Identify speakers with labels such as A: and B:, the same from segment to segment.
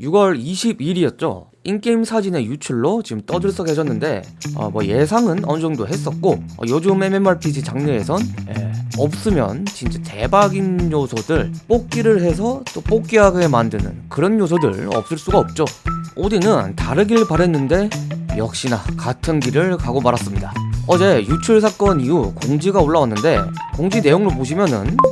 A: 6월 22일이었죠. 인게임 사진의 유출로 지금 떠들썩해졌는데 어, 뭐 예상은 어느 정도 했었고 어, 요즘 MMORPG 장르에선 예, 없으면 진짜 대박인 요소들 뽑기를 해서 또 뽑기하게 만드는 그런 요소들 없을 수가 없죠. 오디는 다르길 바랬는데 역시나 같은 길을 가고 말았습니다. 어제 유출 사건 이후 공지가 올라왔는데 공지 내용을 보시면은 어,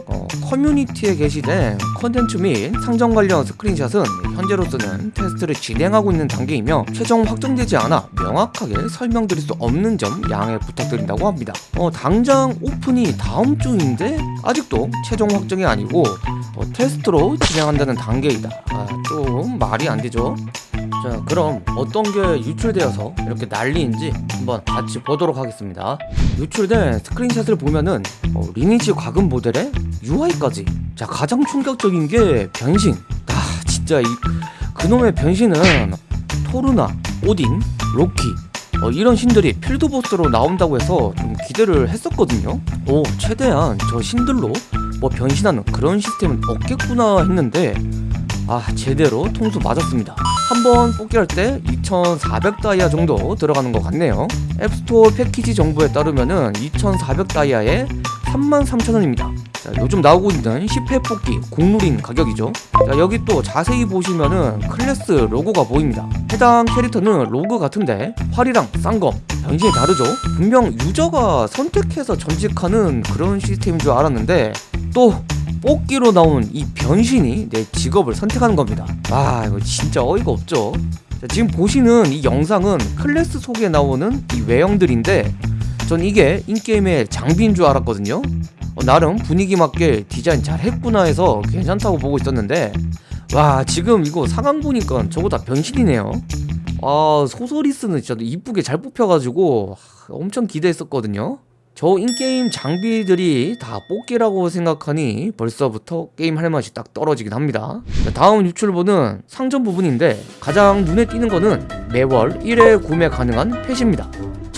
A: 커뮤니티에 게시된 컨텐츠 및 상점 관련 스크린샷은 현재로서는 테스트를 진행하고 있는 단계이며 최종 확정되지 않아 명확하게 설명드릴 수 없는 점 양해 부탁드린다고 합니다. 어, 당장 오픈이 다음 주인데 아직도 최종 확정이 아니고 어, 테스트로 진행한다는 단계이다. 아, 좀 말이 안 되죠. 자 그럼 어떤 게 유출되어서 이렇게 난리인지 한번 같이 보도록 하겠습니다 유출된 스크린샷을 보면은 어, 리니지 과금 모델의 UI까지. 자 가장 충격적인 게 변신. 아 진짜 이 그놈의 변신은 토르나, 오딘, 로키 어, 이런 신들이 필드보스로 나온다고 해서 좀 기대를 했었거든요. 오 최대한 저 신들로 뭐 변신하는 그런 시스템은 없겠구나 했는데 아 제대로 통수 맞았습니다. 한 번 뽑기할 때 2400다이아 정도 들어가는 것 같네요. 앱스토어 패키지 정보에 따르면 은 2400다이아에 33,000원입니다 자, 요즘 나오고 있는 10회 뽑기 국룰인 가격이죠. 자, 여기 또 자세히 보시면은 클래스 로고가 보입니다. 해당 캐릭터는 로그 같은데 활이랑 쌍검 변신이 다르죠. 분명 유저가 선택해서 전직하는 그런 시스템인 줄 알았는데 또 뽑기로 나온 이 변신이 내 직업을 선택하는 겁니다. 아 이거 진짜 어이가 없죠. 자, 지금 보시는 이 영상은 클래스 속에 나오는 이 외형들인데 전 이게 in-game의 장비인 줄 알았거든요 어, 나름 분위기 맞게 디자인 잘 했구나 해서 괜찮다고 보고 있었는데 와 지금 이거 상황 보니까 저거 다 변신이네요. 아 sorceress는 진짜 이쁘게 잘 뽑혀가지고 엄청 기대했었거든요. 저 in-game 장비들이 다 뽑기라고 생각하니 벌써부터 게임 할 맛이 딱 떨어지긴 합니다. 다음 유출본은 상점 부분인데 가장 눈에 띄는 거는 매월 1회 구매 가능한 펫입니다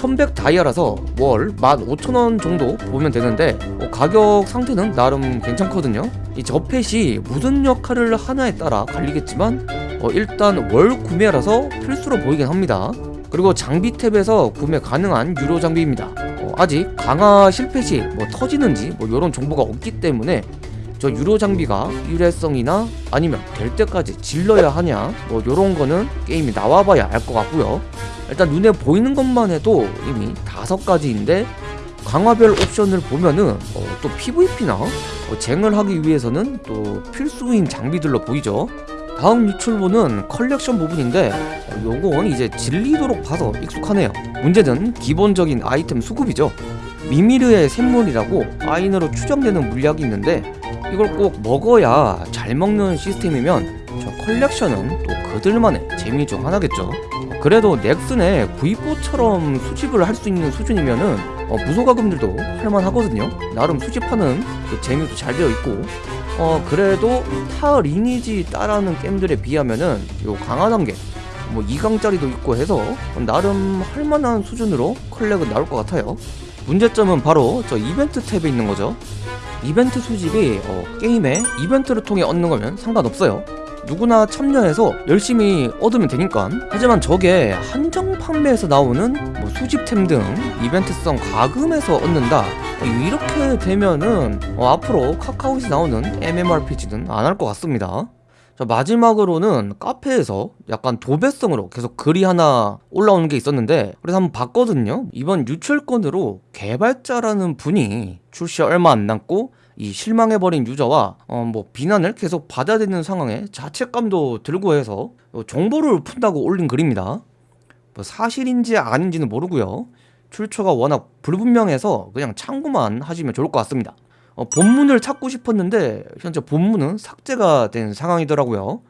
A: 1100 다이아라서 월 15,000원 정도 보면 되는데 어, 가격 상태는 나름 괜찮거든요. 이 저 펫이 무슨 역할을 하나에 따라 갈리겠지만 어, 일단 월 구매라서 필수로 보이긴 합니다. 그리고 장비 탭에서 구매 가능한 유료 장비입니다. 어, 아직 강화 실패 시뭐 터지는지 뭐 이런 정보가 없기 때문에 저 유료 장비가 일회성이나 아니면 될 때까지 질러야 하냐? 뭐 이런 거는 게임이 나와봐야 알 것 같고요. 일단 눈에 보이는 것만 해도 이미 다섯 가지인데 강화별 옵션을 보면은 어, 또 PVP나 어, 쟁을 하기 위해서는 또 필수인 장비들로 보이죠. 다음 유출본은 컬렉션 부분인데 어, 요건 이제 질리도록 봐서 익숙하네요. 문제는 기본적인 아이템 수급이죠. 미미르의 샘물이라고 아인으로 추정되는 물약이 있는데 이걸 꼭 먹어야 잘 먹는 시스템이면 저 컬렉션은 또 그들만의 재미 중 하나겠죠. 그래도 넥슨의 V4처럼 수집을 할 수 있는 수준이면은 어, 무소가금들도 할만하거든요. 나름 수집하는 그 재미도 잘 되어 있고. 어 그래도 타 리니지 따라하는 게임들에 비하면은 요 강화 단계 뭐 2강짜리도 있고 해서 나름 할만한 수준으로 컬렉은 나올 것 같아요 문제점은 바로 저 이벤트 탭에 있는 거죠. 이벤트 수집이 어, 게임에 이벤트를 통해 얻는 거면 상관없어요. 누구나 참여해서 열심히 얻으면 되니까. 하지만 저게 한정 판매에서 나오는 뭐 수집템 등 이벤트성 가금에서 얻는다. 이렇게 되면은 어, 앞으로 카카오에서 나오는 MMORPG는 안 할 것 같습니다 자, 마지막으로는 카페에서 약간 도배성으로 계속 글이 하나 올라오는 게 있었는데 그래서 한번 봤거든요. 이번 유출건으로 개발자라는 분이 출시 얼마 안 남고 이 실망해버린 유저와 어 뭐 비난을 계속 받아야 되는 상황에 자책감도 들고 해서 어 정보를 푼다고 올린 글입니다. 뭐 사실인지 아닌지는 모르고요. 출처가 워낙 불분명해서 그냥 참고만 하시면 좋을 것 같습니다 어, 본문을 찾고 싶었는데 현재 본문은 삭제가 된 상황이더라고요.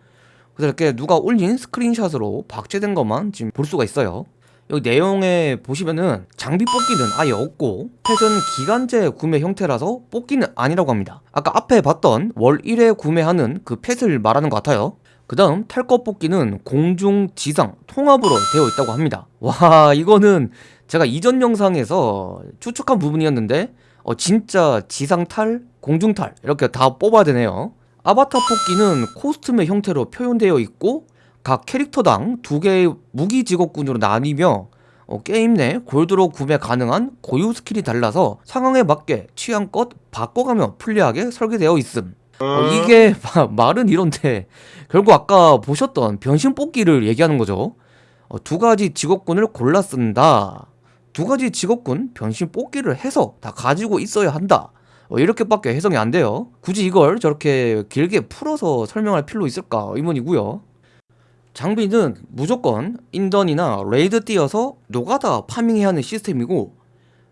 A: 그래서 이렇게 누가 올린 스크린샷으로 박제된 것만 지금 볼 수가 있어요. 여기 내용에 보시면은 장비 뽑기는 아예 없고 펫은 기간제 구매 형태라서 뽑기는 아니라고 합니다. 아까 앞에 봤던 월 1회 구매하는 그 펫을 말하는 것 같아요. 그 다음 탈것 뽑기는 공중, 지상, 통합으로 되어 있다고 합니다. 와 이거는 제가 이전 영상에서 추측한 부분이었는데 어, 진짜 지상탈, 공중탈 이렇게 다 뽑아야 되네요 아바타 뽑기는 코스튬의 형태로 표현되어 있고 각 캐릭터당 두 개의 무기 직업군으로 나뉘며 어, 게임 내 골드로 구매 가능한 고유 skill이 달라서 상황에 맞게 취향껏 바꿔가며 플레이하게 설계되어 있음. 어, 이게 마- 말은 이런데 결국 아까 보셨던 변신 뽑기를 얘기하는 거죠. 어, 두 가지 직업군을 골라 쓴다. 두 가지 직업군 변신 뽑기를 해서 다 가지고 있어야 한다. 어, 이렇게밖에 해석이 안 돼요. 굳이 이걸 저렇게 길게 풀어서 설명할 필요 있을까 의문이고요. 장비는 무조건 인던이나 raid 뛰어서 노가다 farming해야 하는 시스템이고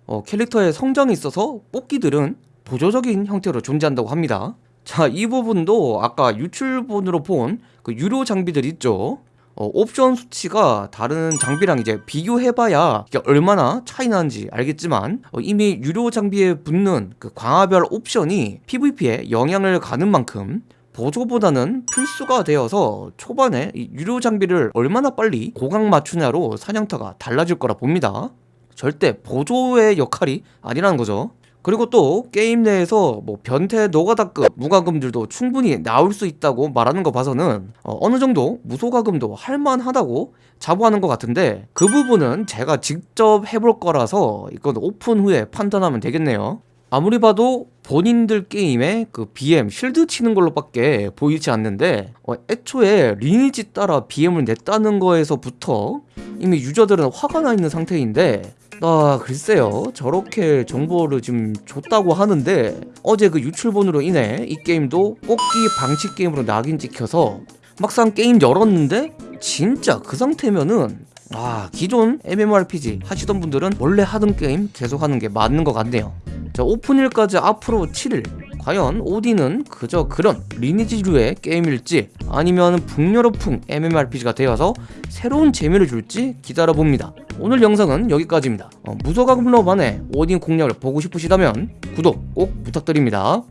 A: 어, 캐릭터의 성장이 있어서 뽑기들은 보조적인 형태로 존재한다고 합니다. 자, 이 부분도 아까 유출본으로 본 그 유료 장비들 있죠. 어, 옵션 수치가 다른 장비랑 이제 비교해봐야 얼마나 차이 나는지 알겠지만 어, 이미 유료 장비에 붙는 그 강화별 옵션이 PVP에 영향을 가는 만큼 보조보다는 필수가 되어서 초반에 이 유료 장비를 얼마나 빨리 고강 맞추냐로 사냥터가 달라질 거라 봅니다. 절대 보조의 역할이 아니라는 거죠. 그리고 또 게임 내에서 뭐 변태 노가다급 무과금들도 충분히 나올 수 있다고 말하는 거 봐서는 어, 느 정도 무소과금도 할만하다고 자부하는 것 같은데 그 부분은 제가 직접 해볼 거라서 이건 오픈 후에 판단하면 되겠네요. 아무리 봐도 본인들 게임에 그 BM shield 치는 걸로밖에 보이지 않는데 어, 애초에 리니지 따라 BM을 냈다는 거에서부터 이미 유저들은 화가 나 있는 상태인데 아 글쎄요. 저렇게 정보를 지금 줬다고 하는데 어제 그 유출본으로 인해 이 게임도 뽑기 방식 게임으로 낙인 찍혀서 막상 게임 열었는데 진짜 그 상태면은 아 기존 MMORPG 하시던 분들은 원래 하던 게임 계속 하는 게 맞는 것 같네요. 자 오픈일까지 앞으로 7일 과연 오디는 그저 그런 리니지류의 게임일지 아니면 북유럽풍 MMORPG가 되어서 새로운 재미를 줄지 기다려봅니다. 오늘 영상은 여기까지입니다. 어, 무소가금 러반의 오딘 공략을 보고 싶으시다면 구독 꼭 부탁드립니다